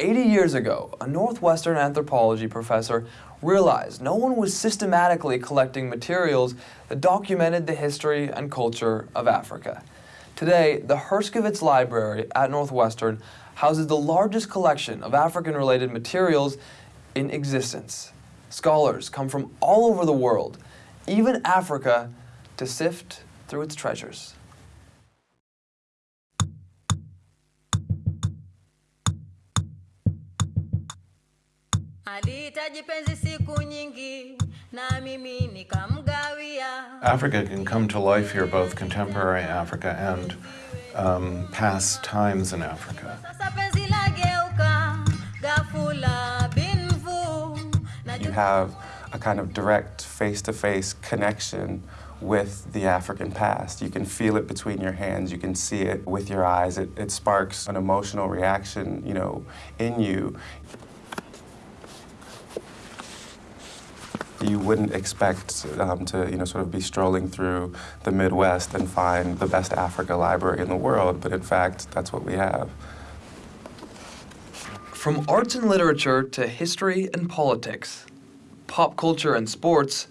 80 years ago, a Northwestern anthropology professor realized no one was systematically collecting materials that documented the history and culture of Africa. Today, the Herskovits Library at Northwestern houses the largest collection of African-related materials in existence. Scholars come from all over the world, even Africa, to sift through its treasures. Africa can come to life here, both contemporary Africa and um, past times in Africa. You have a kind of direct face-to-face -face connection with the African past. You can feel it between your hands, you can see it with your eyes. It, it sparks an emotional reaction, you know, in you. You wouldn't expect um, to, you know, sort of be strolling through the Midwest and find the best Africa library in the world, but in fact, that's what we have. From arts and literature to history and politics, pop culture and sports.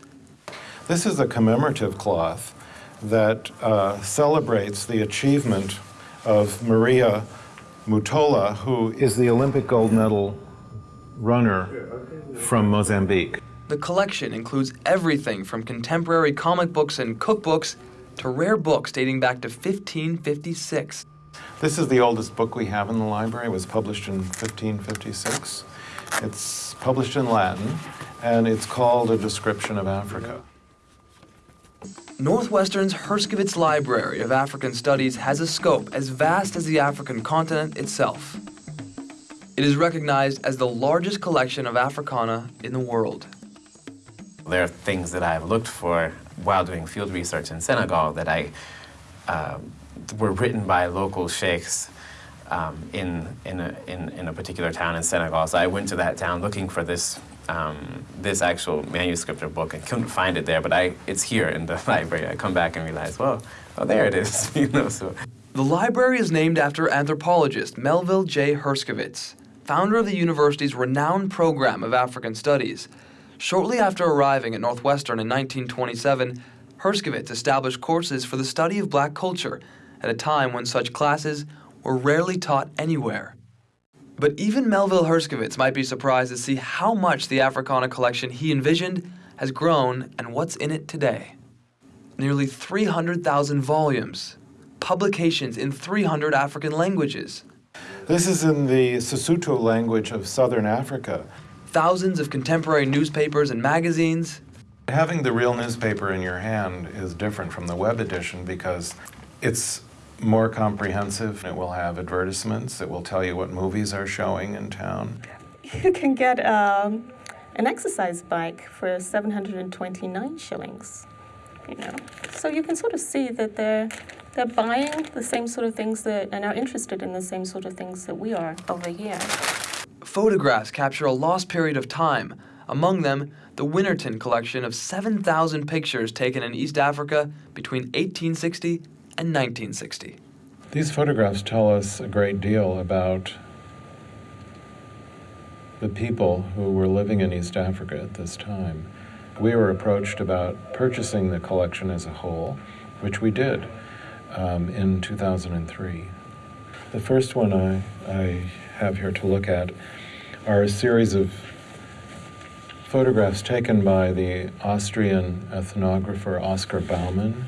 This is a commemorative cloth that uh, celebrates the achievement of Maria Mutola, who is the Olympic gold medal runner from Mozambique. The collection includes everything from contemporary comic books and cookbooks to rare books dating back to 1556. This is the oldest book we have in the library. It was published in 1556. It's published in Latin, and it's called A Description of Africa. Northwestern's Herskovits Library of African Studies has a scope as vast as the African continent itself. It is recognized as the largest collection of Africana in the world. There are things that I've looked for while doing field research in Senegal that I uh, were written by local sheikhs um, in, in, a, in, in, a particular town in Senegal. So I went to that town looking for this, um, this actual manuscript or book and couldn't find it there, but I, it's here in the library. I come back and realize, well, oh, there it is. you know, so. The library is named after anthropologist Melville J. Herskovits, founder of the university's renowned program of African Studies. Shortly after arriving at Northwestern in 1927, Herskovits established courses for the study of black culture at a time when such classes were rarely taught anywhere. But even Melville Herskovits might be surprised to see how much the Africana collection he envisioned has grown and what's in it today. Nearly 300,000 volumes, publications in 300 African languages. This is in the Sesotho language of southern Africa thousands of contemporary newspapers and magazines. Having the real newspaper in your hand is different from the web edition because it's more comprehensive. It will have advertisements. It will tell you what movies are showing in town. You can get um, an exercise bike for 729 shillings. You know, so you can sort of see that they're they're buying the same sort of things that and are interested in the same sort of things that we are over here. Photographs capture a lost period of time, among them the Winterton collection of 7,000 pictures taken in East Africa between 1860 and 1960. These photographs tell us a great deal about the people who were living in East Africa at this time. We were approached about purchasing the collection as a whole, which we did um, in 2003. The first one I, I have here to look at are a series of photographs taken by the Austrian ethnographer Oskar Baumann.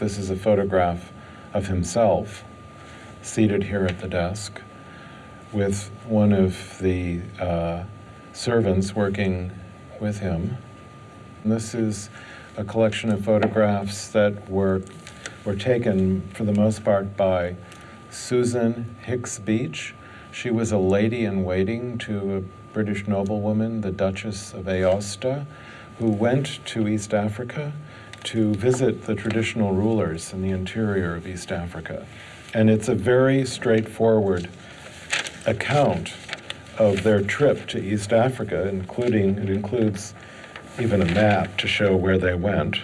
This is a photograph of himself seated here at the desk with one of the uh, servants working with him. And this is a collection of photographs that were, were taken for the most part by Susan Hicks Beach, she was a lady in waiting to a British noblewoman, the Duchess of Aosta, who went to East Africa to visit the traditional rulers in the interior of East Africa. And it's a very straightforward account of their trip to East Africa, including, it includes even a map to show where they went.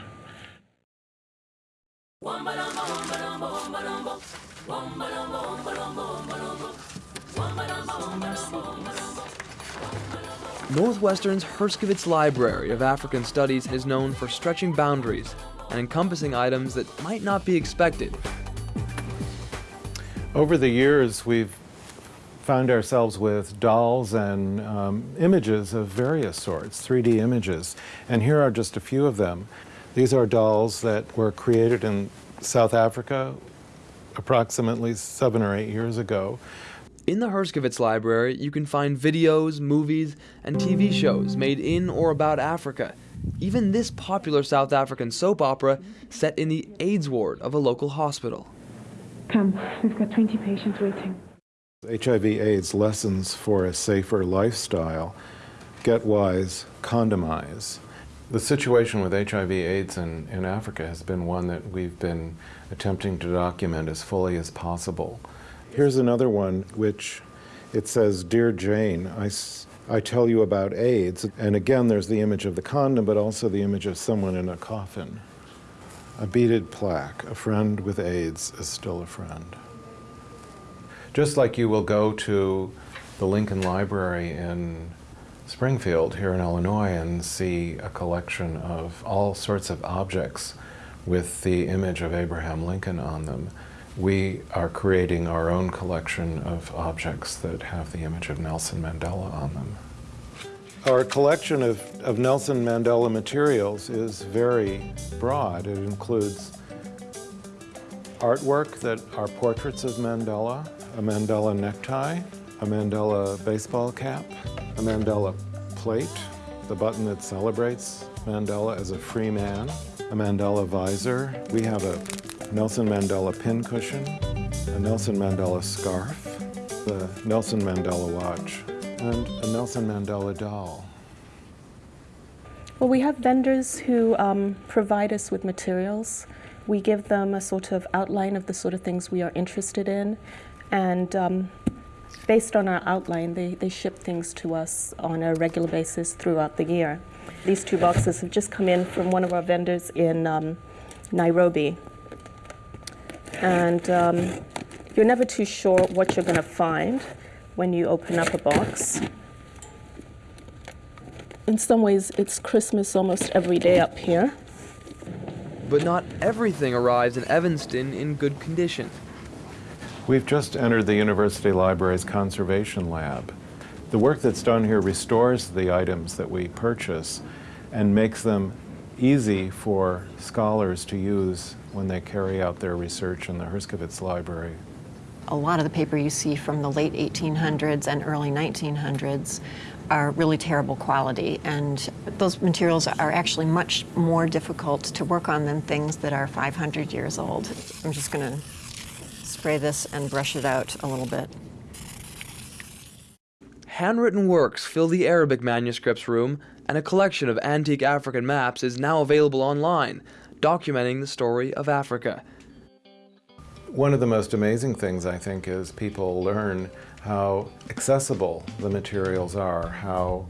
Northwestern's Herskovits Library of African Studies is known for stretching boundaries and encompassing items that might not be expected. Over the years, we've found ourselves with dolls and um, images of various sorts, 3D images. And here are just a few of them. These are dolls that were created in South Africa approximately seven or eight years ago. In the Herskovits Library, you can find videos, movies, and TV shows made in or about Africa. Even this popular South African soap opera set in the AIDS ward of a local hospital. Come, we've got 20 patients waiting. HIV AIDS lessons for a safer lifestyle. Get wise, condomize. The situation with HIV AIDS in, in Africa has been one that we've been attempting to document as fully as possible. Here's another one which it says, Dear Jane, I, I tell you about AIDS. And again, there's the image of the condom, but also the image of someone in a coffin. A beaded plaque, a friend with AIDS is still a friend. Just like you will go to the Lincoln Library in Springfield here in Illinois and see a collection of all sorts of objects with the image of Abraham Lincoln on them, we are creating our own collection of objects that have the image of Nelson Mandela on them. Our collection of, of Nelson Mandela materials is very broad. It includes artwork that are portraits of Mandela, a Mandela necktie, a Mandela baseball cap, a Mandela plate, the button that celebrates Mandela as a free man, a Mandela visor. We have a Nelson Mandela pincushion, a Nelson Mandela scarf, the Nelson Mandela watch, and a Nelson Mandela doll. Well, we have vendors who um, provide us with materials. We give them a sort of outline of the sort of things we are interested in, and um, based on our outline, they, they ship things to us on a regular basis throughout the year. These two boxes have just come in from one of our vendors in um, Nairobi. And um, you're never too sure what you're going to find when you open up a box. In some ways, it's Christmas almost every day up here. But not everything arrives in Evanston in good condition. We've just entered the University Library's Conservation Lab. The work that's done here restores the items that we purchase and makes them easy for scholars to use when they carry out their research in the Herskovits Library. A lot of the paper you see from the late 1800s and early 1900s are really terrible quality, and those materials are actually much more difficult to work on than things that are 500 years old. I'm just going to spray this and brush it out a little bit. Handwritten works fill the Arabic manuscripts room, and a collection of antique African maps is now available online, documenting the story of Africa. One of the most amazing things, I think, is people learn how accessible the materials are, how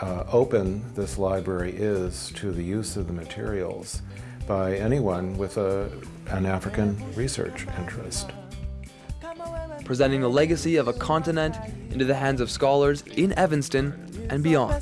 uh, open this library is to the use of the materials by anyone with a, an African research interest presenting the legacy of a continent into the hands of scholars in Evanston and beyond.